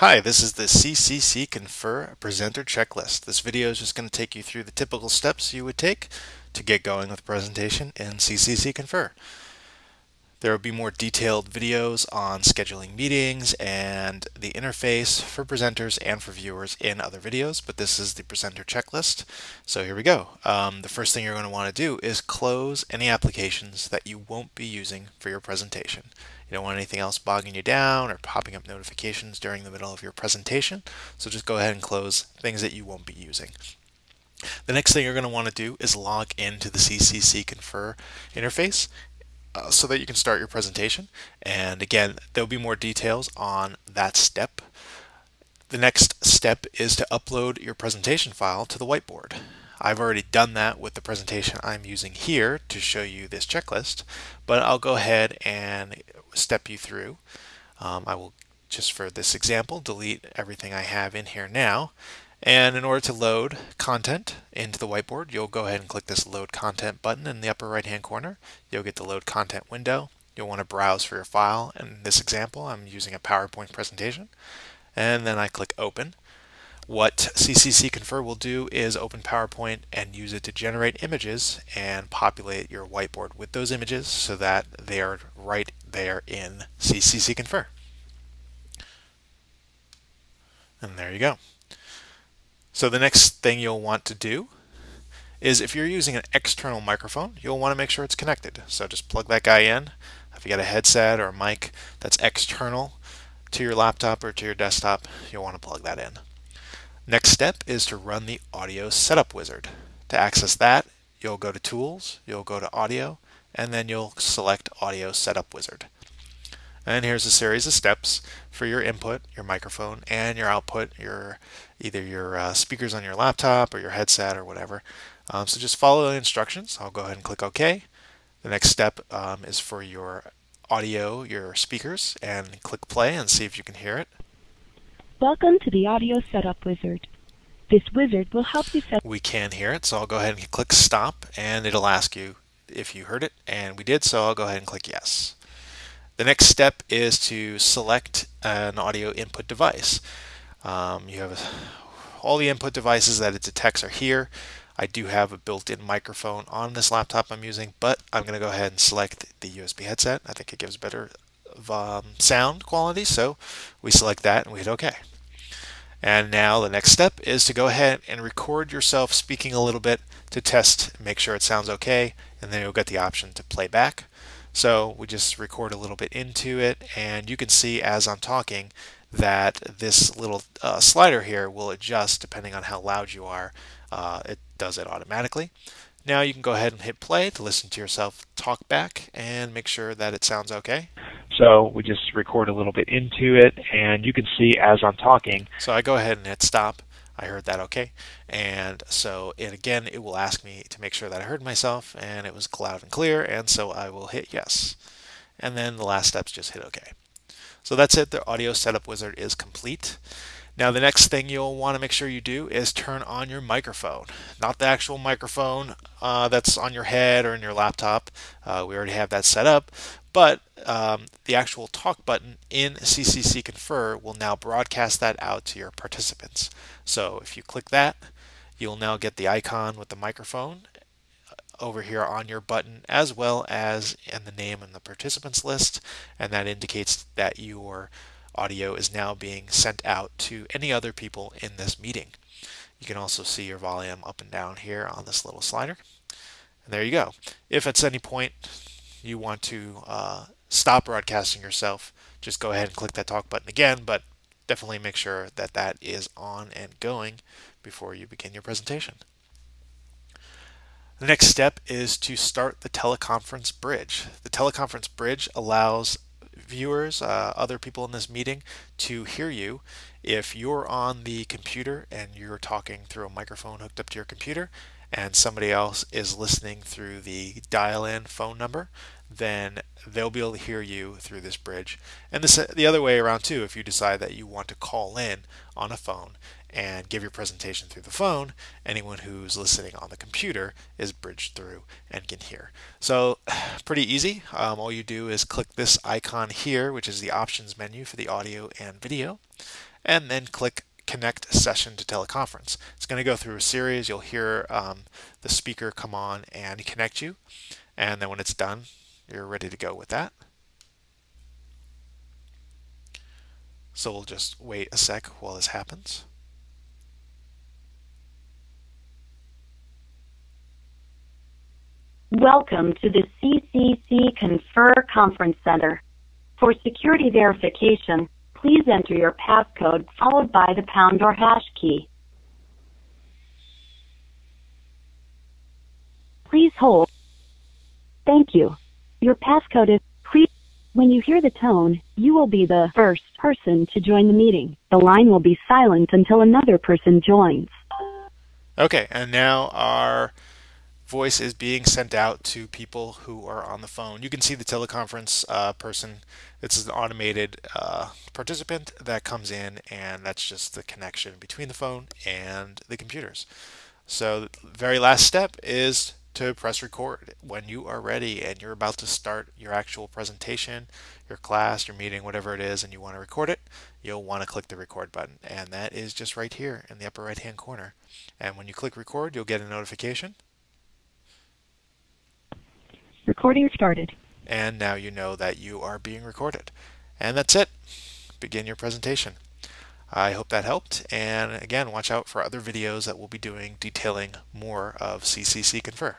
Hi, this is the CCC Confer Presenter Checklist. This video is just going to take you through the typical steps you would take to get going with a presentation in CCC Confer. There will be more detailed videos on scheduling meetings and the interface for presenters and for viewers in other videos, but this is the presenter checklist. So here we go. Um, the first thing you're going to want to do is close any applications that you won't be using for your presentation. You don't want anything else bogging you down or popping up notifications during the middle of your presentation. So just go ahead and close things that you won't be using. The next thing you're going to want to do is log into the CCC Confer interface uh, so that you can start your presentation. And again, there'll be more details on that step. The next step is to upload your presentation file to the whiteboard. I've already done that with the presentation I'm using here to show you this checklist, but I'll go ahead and step you through. Um, I will just for this example delete everything I have in here now and in order to load content into the whiteboard, you'll go ahead and click this Load Content button in the upper right hand corner. You'll get the Load Content window. You'll want to browse for your file. In this example, I'm using a PowerPoint presentation. And then I click Open. What CCC Confer will do is open PowerPoint and use it to generate images and populate your whiteboard with those images so that they are right there in CCC Confer. And there you go. So the next thing you'll want to do is if you're using an external microphone, you'll want to make sure it's connected. So just plug that guy in. If you got a headset or a mic that's external to your laptop or to your desktop, you'll want to plug that in. Next step is to run the audio setup wizard. To access that, you'll go to tools, you'll go to audio, and then you'll select audio setup wizard. And here's a series of steps for your input, your microphone, and your output, your either your uh, speakers on your laptop or your headset or whatever. Um, so just follow the instructions. I'll go ahead and click OK. The next step um, is for your audio, your speakers, and click play and see if you can hear it. Welcome to the Audio Setup Wizard. This wizard will help you set. We can hear it, so I'll go ahead and click stop, and it'll ask you if you heard it, and we did, so I'll go ahead and click yes. The next step is to select an audio input device. Um, you have all the input devices that it detects are here. I do have a built-in microphone on this laptop I'm using, but I'm going to go ahead and select the USB headset. I think it gives better um, sound quality, so we select that and we hit OK. And now the next step is to go ahead and record yourself speaking a little bit to test, make sure it sounds okay, and then you'll get the option to play back. So we just record a little bit into it and you can see as I'm talking that this little uh, slider here will adjust depending on how loud you are. Uh, it does it automatically. Now you can go ahead and hit play to listen to yourself talk back and make sure that it sounds okay. So we just record a little bit into it and you can see as I'm talking. So I go ahead and hit stop I heard that okay. And so it again, it will ask me to make sure that I heard myself and it was loud and clear. And so I will hit yes. And then the last steps just hit okay. So that's it. The audio setup wizard is complete. Now the next thing you'll want to make sure you do is turn on your microphone. Not the actual microphone uh, that's on your head or in your laptop. Uh, we already have that set up. But um, the actual talk button in CCC Confer will now broadcast that out to your participants. So if you click that, you'll now get the icon with the microphone uh, over here on your button as well as in the name in the participants list and that indicates that your audio is now being sent out to any other people in this meeting. You can also see your volume up and down here on this little slider. And there you go. If at any point you want to uh, stop broadcasting yourself, just go ahead and click that talk button again, but definitely make sure that that is on and going before you begin your presentation. The next step is to start the teleconference bridge. The teleconference bridge allows viewers, uh, other people in this meeting, to hear you if you're on the computer and you're talking through a microphone hooked up to your computer and somebody else is listening through the dial-in phone number, then they'll be able to hear you through this bridge. And this the other way around too, if you decide that you want to call in on a phone and give your presentation through the phone, anyone who's listening on the computer is bridged through and can hear. So pretty easy. Um, all you do is click this icon here, which is the options menu for the audio and video, and then click connect session to teleconference. It's going to go through a series. You'll hear um, the speaker come on and connect you. And then when it's done, you're ready to go with that. So we'll just wait a sec while this happens. Welcome to the CCC Confer Conference Center. For security verification, please enter your passcode followed by the pound or hash key. Please hold. Thank you. Your passcode is pre. When you hear the tone, you will be the first person to join the meeting. The line will be silent until another person joins. Okay, and now our voice is being sent out to people who are on the phone. You can see the teleconference uh, person. It's an automated uh, participant that comes in, and that's just the connection between the phone and the computers. So the very last step is to press record when you are ready and you're about to start your actual presentation, your class, your meeting, whatever it is, and you want to record it, you'll want to click the record button. And that is just right here in the upper right hand corner. And when you click record, you'll get a notification Recording started. And now you know that you are being recorded. And that's it. Begin your presentation. I hope that helped. And again, watch out for other videos that we'll be doing detailing more of CCC Confer.